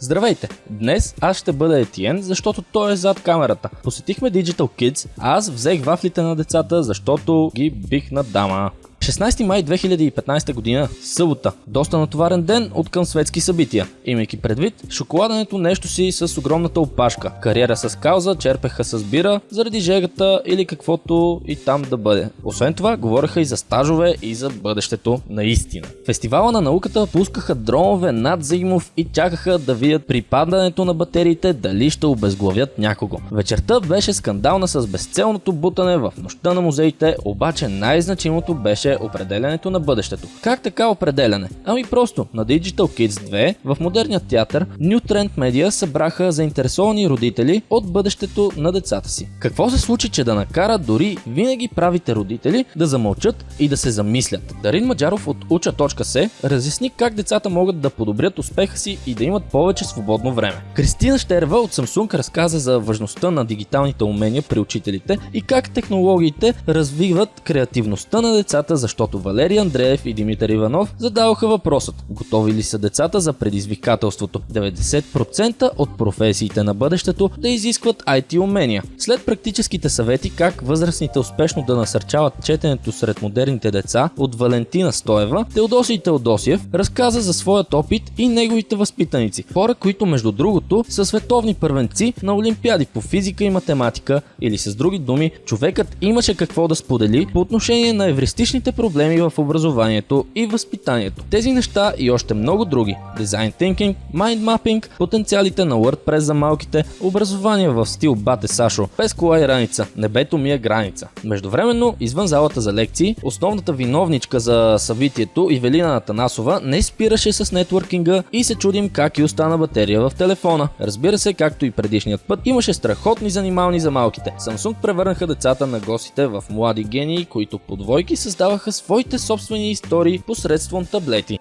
Здравейте! Днес аз ще бъда Етиен, защото той е зад камерата. Посетихме Digital Kids, а аз взех вафлите на децата, защото ги бих на дама. 16 май 2015 година, събота. Доста натоварен ден от към светски събития. Имайки предвид, шоколадането нещо си с огромната опашка. Кариера с кауза, черпеха с бира, заради жегата или каквото и там да бъде. Освен това, говореха и за стажове и за бъдещето наистина. Фестивала на науката пускаха дронове над Зигмов и чакаха да видят при падането на батериите дали ще обезглавят някого. Вечерта беше скандална с безцелното бутане в нощта на музеите, обаче най-значимото беше определянето на бъдещето. Как така определяне? Ами просто, на Digital Kids 2 в модерния театър New Trend Media събраха заинтересовани родители от бъдещето на децата си. Какво се случи, че да накара дори винаги правите родители да замълчат и да се замислят? Дарин Маджаров от Уча.се разясни как децата могат да подобрят успеха си и да имат повече свободно време. Кристина Штерва от Samsung разказа за важността на дигиталните умения при учителите и как технологиите развиват креативността на децата защото Валерий Андреев и Димитър Иванов задаваха въпросът готови ли са децата за предизвикателството 90% от професиите на бъдещето да изискват IT умения. След практическите съвети как възрастните успешно да насърчават четенето сред модерните деца от Валентина Стоева, Теодосий Теодосиев разказа за своят опит и неговите възпитаници. Хора, които между другото са световни първенци на олимпиади по физика и математика или с други думи, човекът имаше какво да сподели по отношение на евристичните проблеми в образованието и възпитанието. Тези неща и още много други. Design Thinking, Mind Mapping, потенциалите на WordPress за малките, образование в стил Бате Сашо, без кола и раница, небето ми е граница. Междувременно, извън залата за лекции, основната виновничка за събитието Ивелина Натанасова не спираше с нетворкинга и се чудим как и остана батерия в телефона. Разбира се, както и предишният път, имаше страхотни занимални за малките. Samsung превърнаха децата на гостите в млади гении, които по двойки създаваха своите собствени истории посредством таблети.